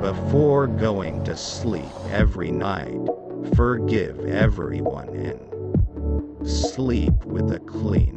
Before going to sleep every night, forgive everyone and sleep with a clean.